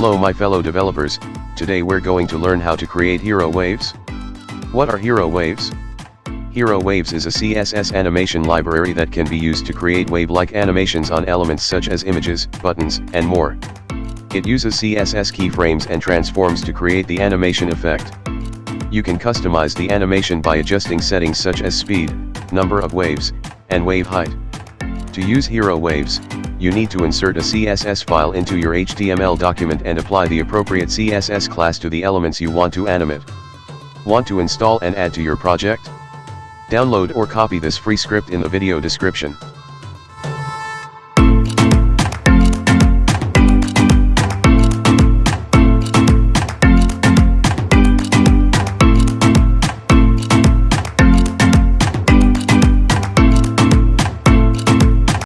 Hello my fellow developers, today we're going to learn how to create hero waves. What are hero waves? Hero Waves is a CSS animation library that can be used to create wave-like animations on elements such as images, buttons, and more. It uses CSS keyframes and transforms to create the animation effect. You can customize the animation by adjusting settings such as speed, number of waves, and wave height. To use Hero Waves, you need to insert a CSS file into your HTML document and apply the appropriate CSS class to the elements you want to animate. Want to install and add to your project? Download or copy this free script in the video description.